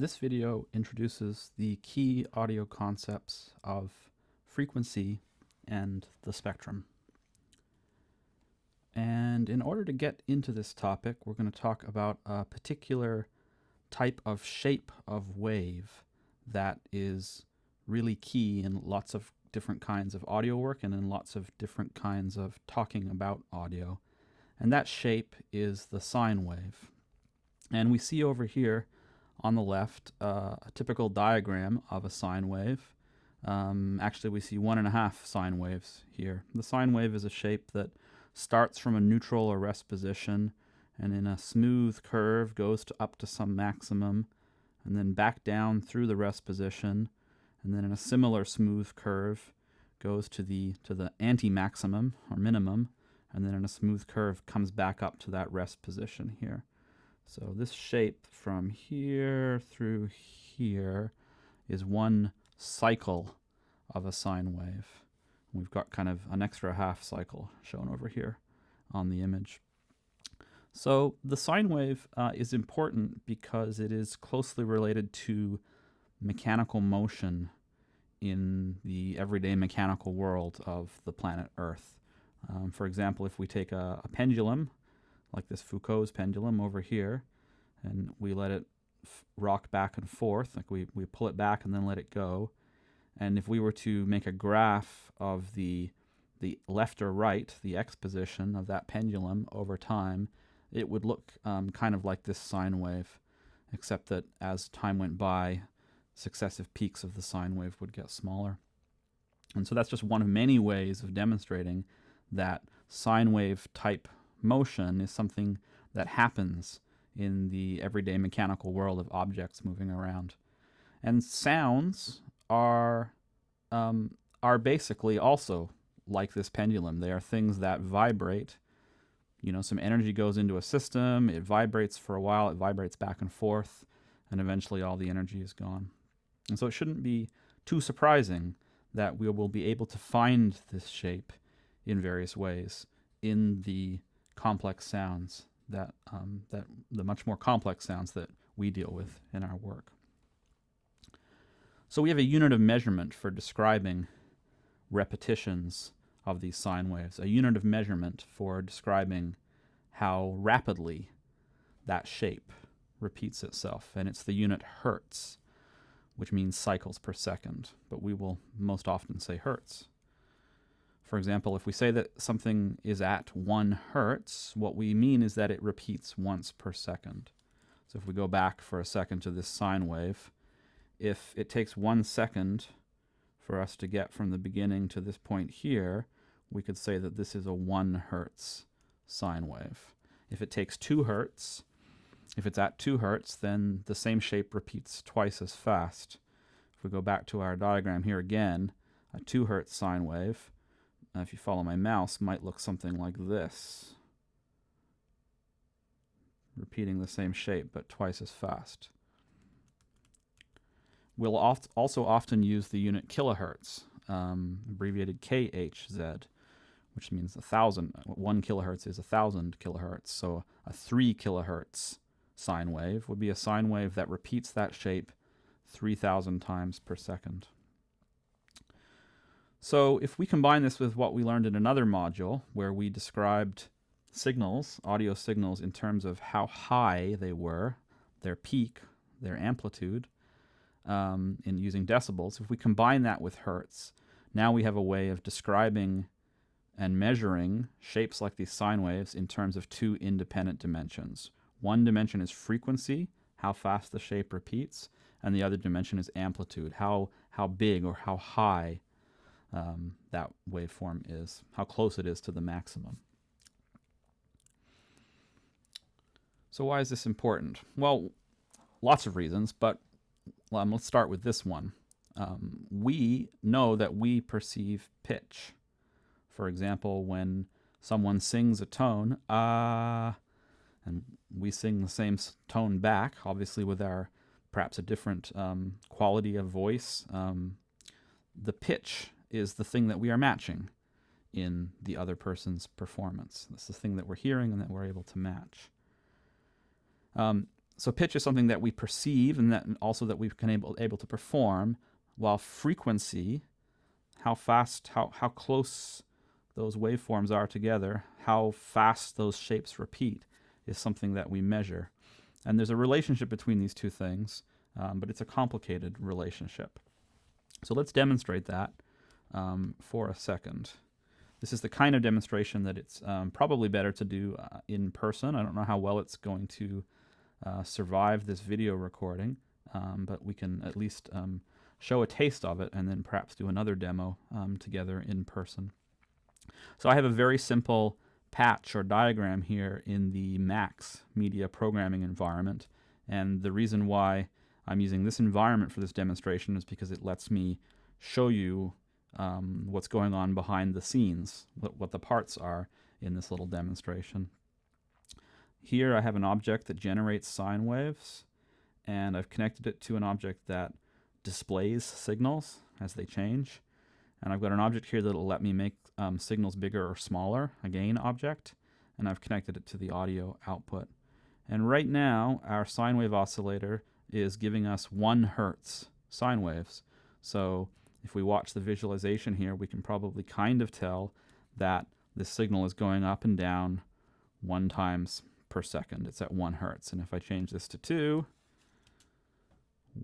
This video introduces the key audio concepts of frequency and the spectrum. And in order to get into this topic, we're going to talk about a particular type of shape of wave that is really key in lots of different kinds of audio work and in lots of different kinds of talking about audio. And that shape is the sine wave. And we see over here on the left uh, a typical diagram of a sine wave. Um, actually, we see one and a half sine waves here. The sine wave is a shape that starts from a neutral or rest position and in a smooth curve goes to up to some maximum and then back down through the rest position and then in a similar smooth curve goes to the to the anti-maximum or minimum and then in a smooth curve comes back up to that rest position here. So this shape from here through here is one cycle of a sine wave. We've got kind of an extra half cycle shown over here on the image. So the sine wave uh, is important because it is closely related to mechanical motion in the everyday mechanical world of the planet Earth. Um, for example, if we take a, a, pendulum, like this Foucault's pendulum over here, and we let it rock back and forth, like we, we pull it back and then let it go, and if we were to make a graph of the, the left or right, the x position of that pendulum over time, it would look um, kind of like this sine wave, except that as time went by, successive peaks of the sine wave would get smaller. And so that's just one of many ways of demonstrating that sine wave type motion is something that happens in the everyday mechanical world of objects moving around. And sounds are um, are basically also like this pendulum. They are things that vibrate. You know, some energy goes into a system, it vibrates for a while, it vibrates back and forth, and eventually all the energy is gone. And so it shouldn't be too surprising that we will be able to find this shape in various ways in the complex sounds that, um, that the much more complex sounds that we deal with in our work. So we have a unit of measurement for describing repetitions of these sine waves, a unit of measurement for describing how rapidly that shape repeats itself, and it's the unit hertz, which means cycles per second, but we will most often say hertz. For example, if we say that something is at 1 hertz, what we mean is that it repeats once per second. So if we go back for a second to this sine wave, if it takes one second for us to get from the beginning to this point here, we could say that this is a 1 hertz sine wave. If it takes 2 hertz, if it's at 2 hertz, then the same shape repeats twice as fast. If we go back to our diagram here again, a 2 hertz sine wave, uh, if you follow my mouse, might look something like this. Repeating the same shape, but twice as fast. We'll oft also often use the unit kilohertz, um, abbreviated KHZ, which means a thousand. One kilohertz is a thousand kilohertz. So a three kilohertz sine wave would be a sine wave that repeats that shape 3,000 times per second. So if we combine this with what we learned in another module where we described signals, audio signals, in terms of how high they were, their peak, their amplitude, um, in using decibels, if we combine that with hertz, now we have a way of describing and measuring shapes like these sine waves in terms of two independent dimensions. One dimension is frequency, how fast the shape repeats, and the other dimension is amplitude, how, how big or how high um, that waveform is, how close it is to the maximum. So why is this important? Well, lots of reasons, but well, let's start with this one. Um, we know that we perceive pitch. For example, when someone sings a tone, ah, uh, and we sing the same tone back, obviously with our perhaps a different um, quality of voice, um, the pitch is the thing that we are matching in the other person's performance. That's the thing that we're hearing and that we're able to match. Um, so pitch is something that we perceive and that also that we've been able, able to perform, while frequency, how fast, how, how close those waveforms are together, how fast those shapes repeat, is something that we measure. And there's a relationship between these two things, um, but it's a complicated relationship. So let's demonstrate that um, for a second. This is the kind of demonstration that it's um, probably better to do uh, in person. I don't know how well it's going to uh, survive this video recording, um, but we can at least um, show a taste of it and then perhaps do another demo um, together in person. So I have a very simple patch or diagram here in the Max media programming environment. And the reason why I'm using this environment for this demonstration is because it lets me show you um, what's going on behind the scenes, what, what the parts are in this little demonstration. Here I have an object that generates sine waves, and I've connected it to an object that displays signals as they change. And I've got an object here that will let me make um, signals bigger or smaller, a gain object, and I've connected it to the audio output. And right now, our sine wave oscillator is giving us one hertz sine waves. So if we watch the visualization here, we can probably kind of tell that this signal is going up and down one times per second. It's at one hertz. And if I change this to two,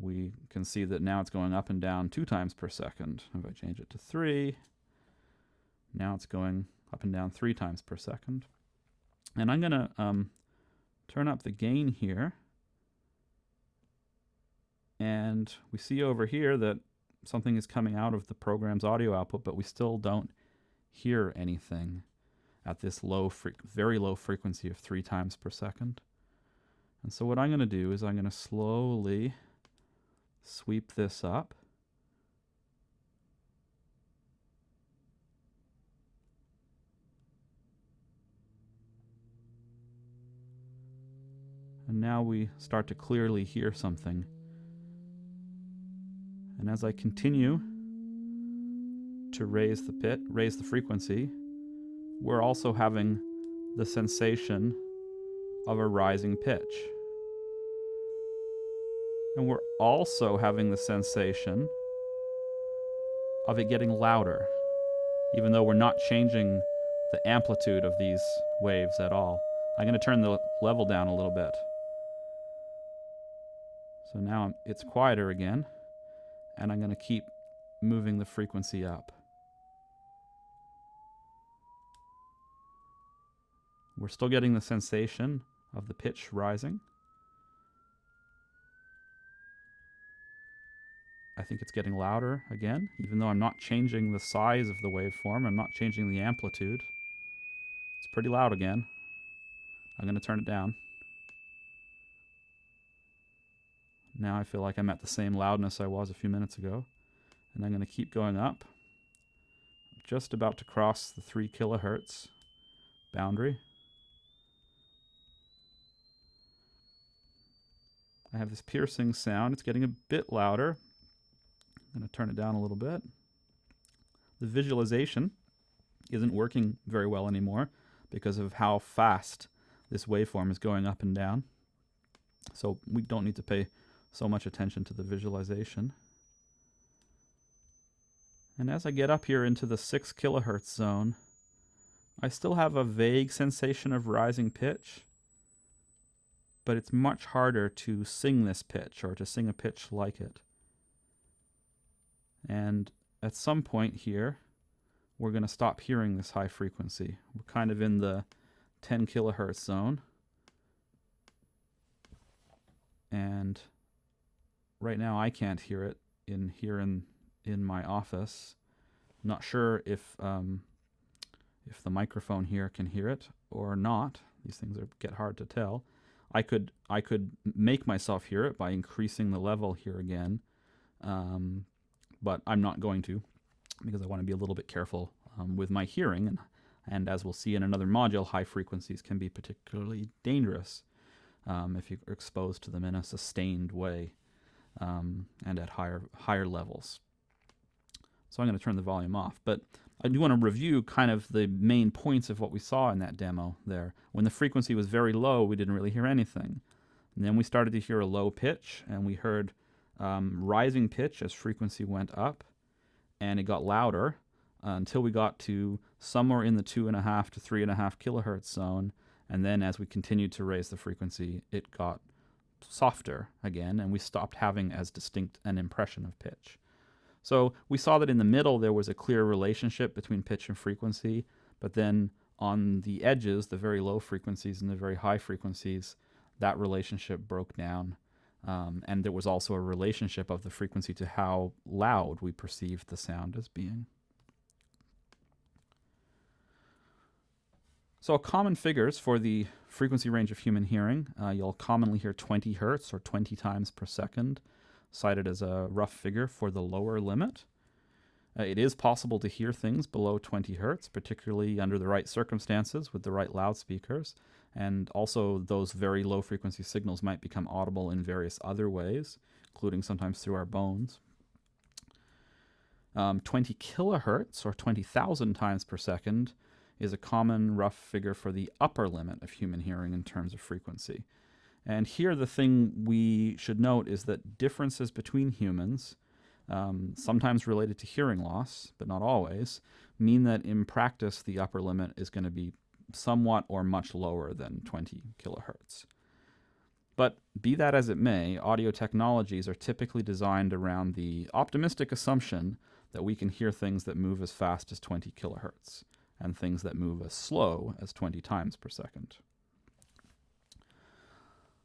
we can see that now it's going up and down two times per second. If I change it to three, now it's going up and down three times per second. And I'm going to um, turn up the gain here. And we see over here that something is coming out of the program's audio output, but we still don't hear anything at this low, very low frequency of three times per second. And so what I'm going to do is I'm going to slowly sweep this up. And now we start to clearly hear something. And as I continue to raise the pit, raise the frequency, we're also having the sensation of a rising pitch. And we're also having the sensation of it getting louder, even though we're not changing the amplitude of these waves at all. I'm going to turn the level down a little bit. So now it's quieter again, and I'm going to keep moving the frequency up. We're still getting the sensation of the pitch rising. I think it's getting louder again, even though I'm not changing the size of the waveform. I'm not changing the amplitude. It's pretty loud again. I'm going to turn it down. Now I feel like I'm at the same loudness I was a few minutes ago. And I'm going to keep going up. I'm just about to cross the 3 kilohertz boundary. I have this piercing sound. It's getting a bit louder. I'm going to turn it down a little bit. The visualization isn't working very well anymore because of how fast this waveform is going up and down. So we don't need to pay so much attention to the visualization. And as I get up here into the 6 kilohertz zone, I still have a vague sensation of rising pitch, but it's much harder to sing this pitch or to sing a pitch like it. And at some point here, we're going to stop hearing this high frequency. We're kind of in the 10 kilohertz zone. And right now I can't hear it in here in in my office. I'm not sure if um, if the microphone here can hear it or not. These things are, get hard to tell. I could I could make myself hear it by increasing the level here again, um, but I'm not going to because I want to be a little bit careful um, with my hearing. And, and as we'll see in another module, high frequencies can be particularly dangerous um, if you're exposed to them in a sustained way um, and at higher higher levels. So I'm going to turn the volume off. But I do want to review kind of the main points of what we saw in that demo there. When the frequency was very low, we didn't really hear anything. And then we started to hear a low pitch, and we heard um, rising pitch as frequency went up, and it got louder uh, until we got to somewhere in the two and a half to three and a half kilohertz zone. And then as we continued to raise the frequency, it got softer again, and we stopped having as distinct an impression of pitch. So we saw that in the middle there was a clear relationship between pitch and frequency, but then on the edges, the very low frequencies and the very high frequencies, that relationship broke down. Um, and there was also a relationship of the frequency to how loud we perceived the sound as being. So common figures for the frequency range of human hearing, uh, you'll commonly hear 20 hertz or 20 times per second cited as a rough figure for the lower limit. Uh, it is possible to hear things below 20 hertz, particularly under the right circumstances with the right loudspeakers. And also, those very low frequency signals might become audible in various other ways, including sometimes through our bones. Um, 20 kilohertz, or 20,000 times per second, is a common rough figure for the upper limit of human hearing in terms of frequency. And here, the thing we should note is that differences between humans, um, sometimes related to hearing loss, but not always, mean that in practice the upper limit is going to be somewhat or much lower than 20 kilohertz. But be that as it may, audio technologies are typically designed around the optimistic assumption that we can hear things that move as fast as 20 kilohertz and things that move as slow as 20 times per second.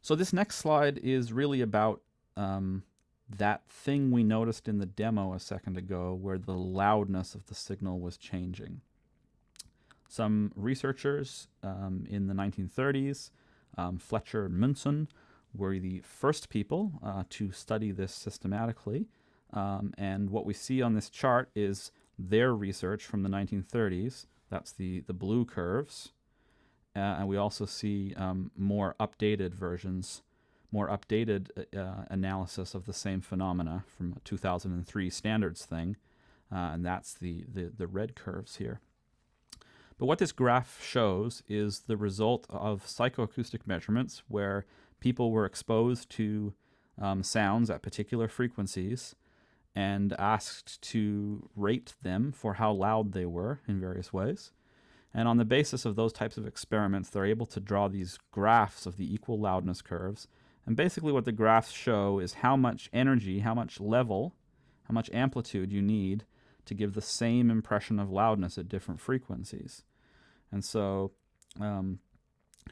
So this next slide is really about um, that thing we noticed in the demo a second ago where the loudness of the signal was changing. Some researchers um, in the 1930s, um, Fletcher and Munson, were the first people uh, to study this systematically. Um, and what we see on this chart is their research from the 1930s. That's the, the blue curves. Uh, and we also see um, more updated versions more updated uh, analysis of the same phenomena from 2003 standards thing, uh, and that's the, the, the red curves here. But what this graph shows is the result of psychoacoustic measurements where people were exposed to um, sounds at particular frequencies and asked to rate them for how loud they were in various ways. And on the basis of those types of experiments, they're able to draw these graphs of the equal loudness curves and basically what the graphs show is how much energy, how much level, how much amplitude you need to give the same impression of loudness at different frequencies. And so um,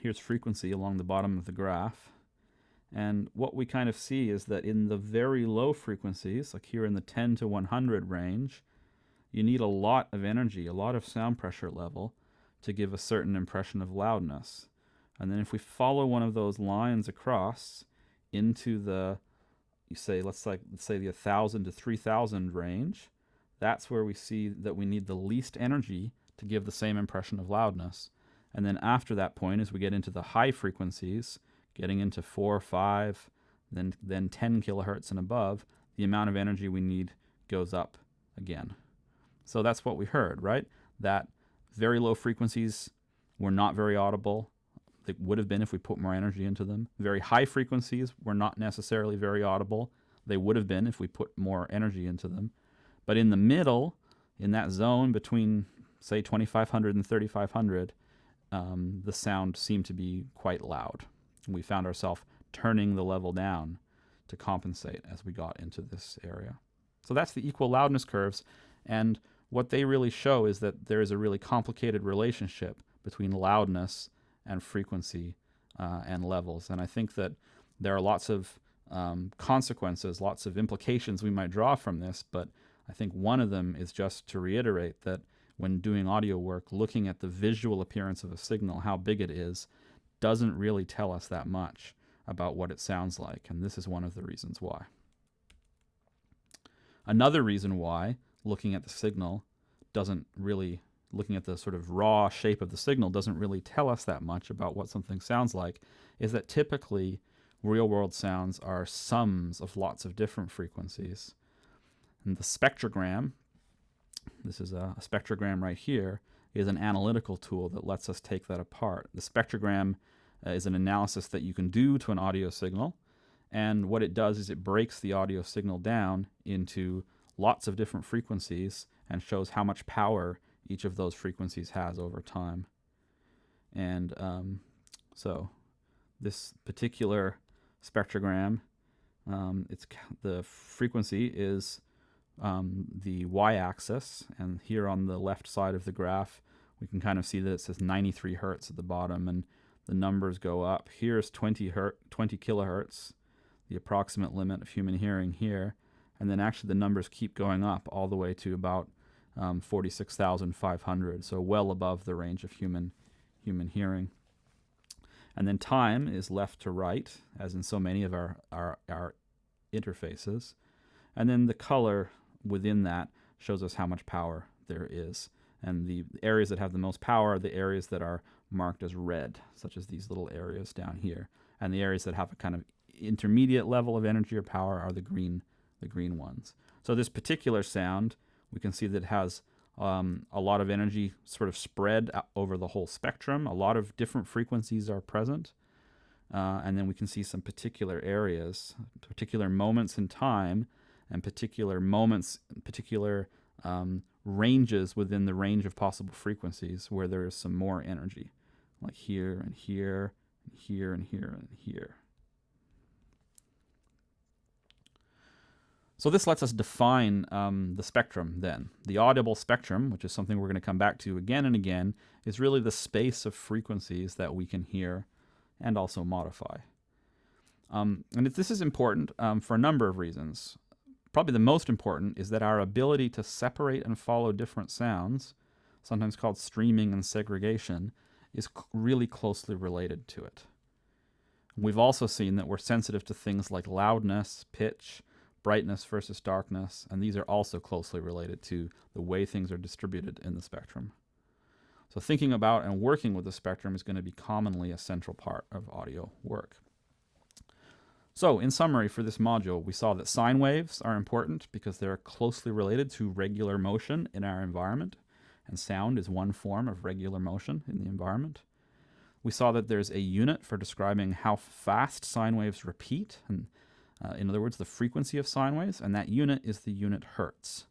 here's frequency along the bottom of the graph. And what we kind of see is that in the very low frequencies, like here in the 10 to 100 range, you need a lot of energy, a lot of sound pressure level to give a certain impression of loudness. And then if we follow one of those lines across into the, you say, let's like, let's say the 1,000 to 3,000 range, that's where we see that we need the least energy to give the same impression of loudness. And then after that point, as we get into the high frequencies, getting into 4, 5, then, then 10 kilohertz and above, the amount of energy we need goes up again. So that's what we heard, right? That very low frequencies were not very audible they would have been if we put more energy into them. Very high frequencies were not necessarily very audible. They would have been if we put more energy into them. But in the middle, in that zone between, say, 2500 and 3500, um, the sound seemed to be quite loud. We found ourselves turning the level down to compensate as we got into this area. So that's the equal loudness curves. And what they really show is that there is a really complicated relationship between loudness and frequency uh, and levels. And I think that there are lots of um, consequences, lots of implications we might draw from this, but I think one of them is just to reiterate that when doing audio work, looking at the visual appearance of a signal, how big it is, doesn't really tell us that much about what it sounds like, and this is one of the reasons why. Another reason why looking at the signal doesn't really looking at the sort of raw shape of the signal doesn't really tell us that much about what something sounds like is that typically real world sounds are sums of lots of different frequencies. And the spectrogram, this is a, spectrogram right here, is an analytical tool that lets us take that apart. The spectrogram is an analysis that you can do to an audio signal. And what it does is it breaks the audio signal down into lots of different frequencies and shows how much power each of those frequencies has over time. And um, so this particular spectrogram, um, it's the frequency is um, the y-axis, and here on the left side of the graph, we can kind of see that it says 93 hertz at the bottom, and the numbers go up. Here's 20 hertz, 20 kilohertz, the approximate limit of human hearing here, and then actually the numbers keep going up all the way to about um, 46,500, so well above the range of human human hearing. And then time is left to right, as in so many of our, our, our interfaces. And then the color within that shows us how much power there is. And the areas that have the most power are the areas that are marked as red, such as these little areas down here. And the areas that have a kind of intermediate level of energy or power are the green, the green ones. So this particular sound, we can see that it has um, a lot of energy sort of spread over the whole spectrum. A lot of different frequencies are present. Uh, and then we can see some particular areas, particular moments in time, and particular moments, particular um, ranges within the range of possible frequencies where there is some more energy, like here and here, and here and here and here. So this lets us define um, the spectrum then. The audible spectrum, which is something we're going to come back to again and again, is really the space of frequencies that we can hear and also modify. Um, and this is important um, for a number of reasons. Probably the most important is that our ability to separate and follow different sounds, sometimes called streaming and segregation, is really closely related to it. We've also seen that we're sensitive to things like loudness, pitch, brightness versus darkness, and these are also closely related to the way things are distributed in the spectrum. So thinking about and working with the spectrum is going to be commonly a central part of audio work. So in summary for this module, we saw that sine waves are important because they're closely related to regular motion in our environment, and sound is one form of regular motion in the environment. We saw that there's a unit for describing how fast sine waves repeat, and uh, in other words, the frequency of sine waves, and that unit is the unit hertz.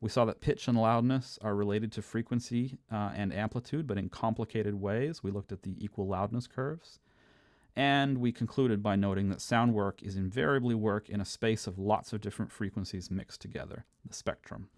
We saw that pitch and loudness are related to frequency uh, and amplitude, but in complicated ways. We looked at the equal loudness curves. And we concluded by noting that sound work is invariably work in a space of lots of different frequencies mixed together, the spectrum.